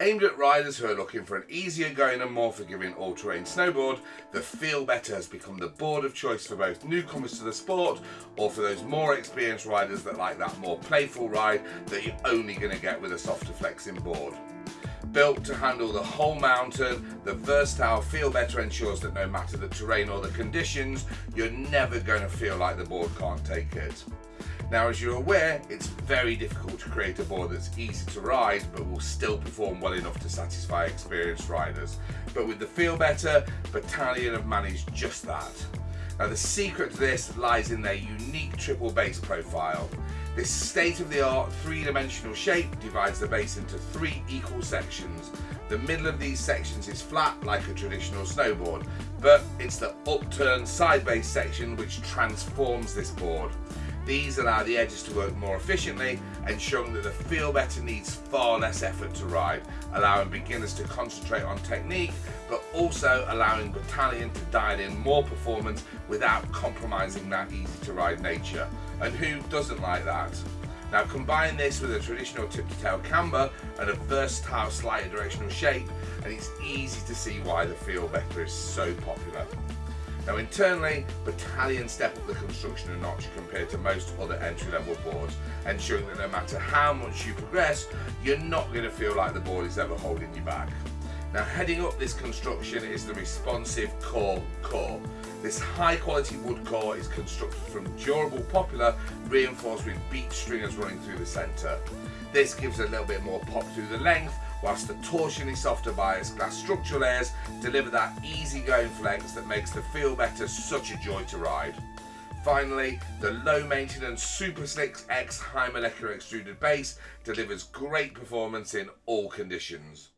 Aimed at riders who are looking for an easier going and more forgiving all-terrain snowboard, the Feel Better has become the board of choice for both newcomers to the sport or for those more experienced riders that like that more playful ride that you're only going to get with a softer flexing board. Built to handle the whole mountain, the versatile Feel Better ensures that no matter the terrain or the conditions, you're never going to feel like the board can't take it. Now as you're aware, it's very difficult to create a board that's easy to ride but will still perform well enough to satisfy experienced riders. But with the Feel Better, Bataleon have managed just that. Now the secret to this lies in their unique triple base profile. This state-of-the-art three-dimensional shape divides the base into three equal sections. The middle of these sections is flat like a traditional snowboard, but it's the upturned side base section which transforms this board. These allow the edges to work more efficiently, ensuring that the Feel Better needs far less effort to ride, allowing beginners to concentrate on technique, but also allowing Bataleon to dial in more performance without compromising that easy to ride nature. And who doesn't like that? Now combine this with a traditional tip to tail camber and a versatile slightly directional shape and it's easy to see why the Feel Better is so popular. Now internally, Bataleon step up the construction a notch compared to most other entry-level boards, ensuring that no matter how much you progress, you're not going to feel like the board is ever holding you back. Now heading up this construction is the responsive core core. This high quality wood core is constructed from durable poplar reinforced with beech stringers running through the centre. This gives a little bit more pop through the length whilst the torsionally softer bias glass structural layers deliver that easy going flex that makes the Feel Better such a joy to ride. Finally, the low maintenance Super Slicks X high molecular extruded base delivers great performance in all conditions.